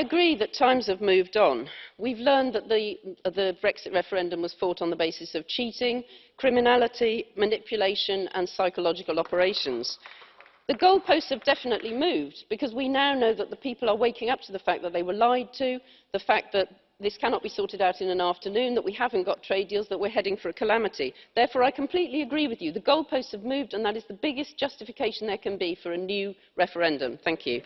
agree that times have moved on. We've learned that the, the Brexit referendum was fought on the basis of cheating, criminality, manipulation and psychological operations. The goalposts have definitely moved because we now know that the people are waking up to the fact that they were lied to, the fact that this cannot be sorted out in an afternoon, that we haven't got trade deals, that we're heading for a calamity. Therefore, I completely agree with you. The goalposts have moved and that is the biggest justification there can be for a new referendum. Thank you.